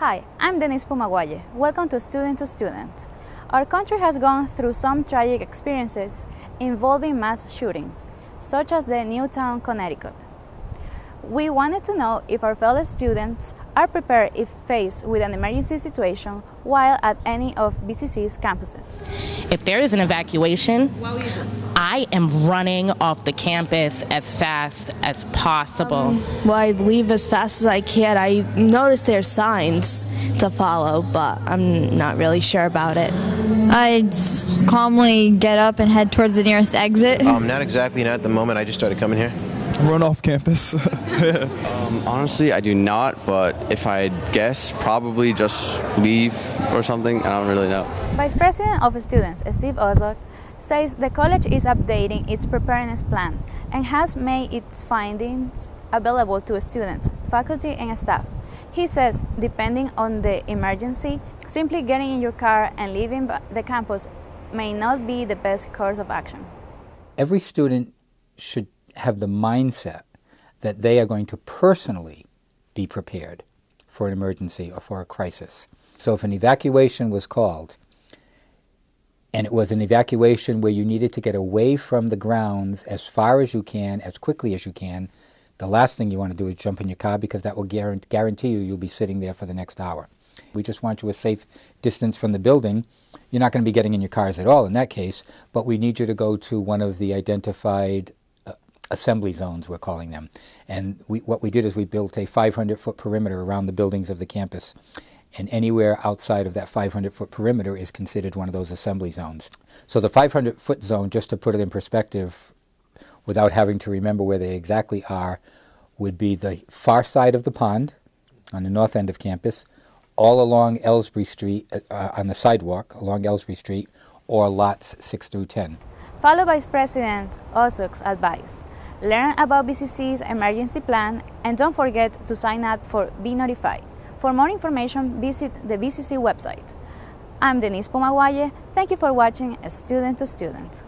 Hi, I'm Denise Pumaguaye. Welcome to Student to Student. Our country has gone through some tragic experiences involving mass shootings, such as the Newtown, Connecticut. We wanted to know if our fellow students are prepared if faced with an emergency situation while at any of BCC's campuses. If there is an evacuation, I am running off the campus as fast as possible. Um, well, I leave as fast as I can. I notice there's signs to follow, but I'm not really sure about it. I'd calmly get up and head towards the nearest exit. Um, not exactly, not at the moment. I just started coming here run off campus? um, honestly, I do not, but if I guess, probably just leave or something. I don't really know. Vice President of Students, Steve Ozok, says the college is updating its preparedness plan and has made its findings available to students, faculty, and staff. He says, depending on the emergency, simply getting in your car and leaving the campus may not be the best course of action. Every student should have the mindset that they are going to personally be prepared for an emergency or for a crisis. So if an evacuation was called, and it was an evacuation where you needed to get away from the grounds as far as you can, as quickly as you can, the last thing you want to do is jump in your car because that will guarantee you you'll be sitting there for the next hour. We just want you a safe distance from the building. You're not going to be getting in your cars at all in that case, but we need you to go to one of the identified uh, assembly zones, we're calling them. And we, what we did is we built a 500-foot perimeter around the buildings of the campus. And anywhere outside of that 500-foot perimeter is considered one of those assembly zones. So the 500-foot zone, just to put it in perspective, without having to remember where they exactly are, would be the far side of the pond on the north end of campus, all along Elsbree Street, uh, uh on the sidewalk along Elsbree Street, or lots 6 through 10. Follow Vice President Ozok's advice learn about BCC's emergency plan, and don't forget to sign up for Be Notified. For more information, visit the BCC website. I'm Denise Pomaguaye. Thank you for watching Student to Student.